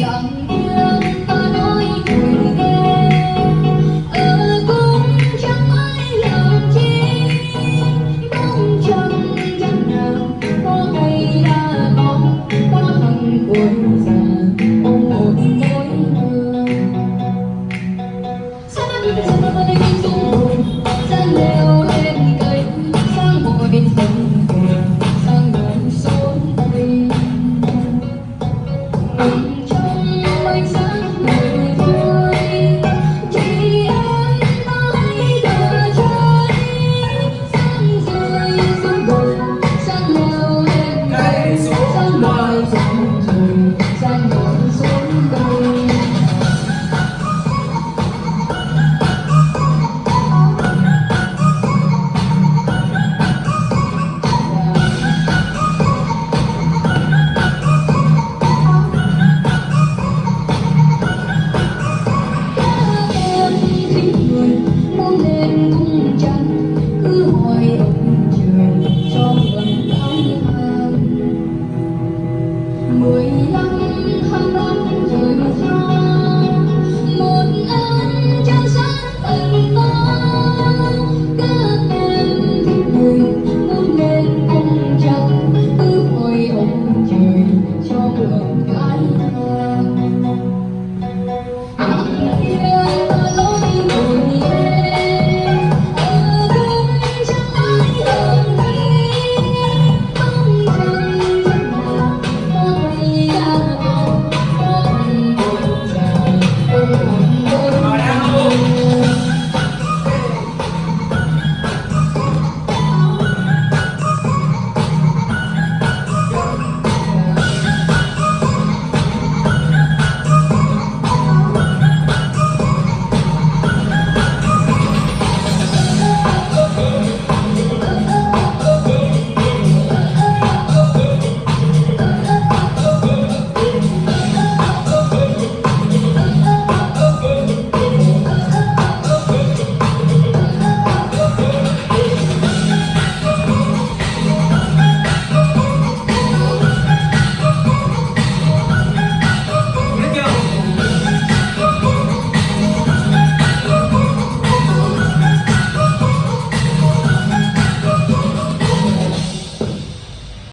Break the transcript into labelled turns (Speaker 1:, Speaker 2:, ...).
Speaker 1: the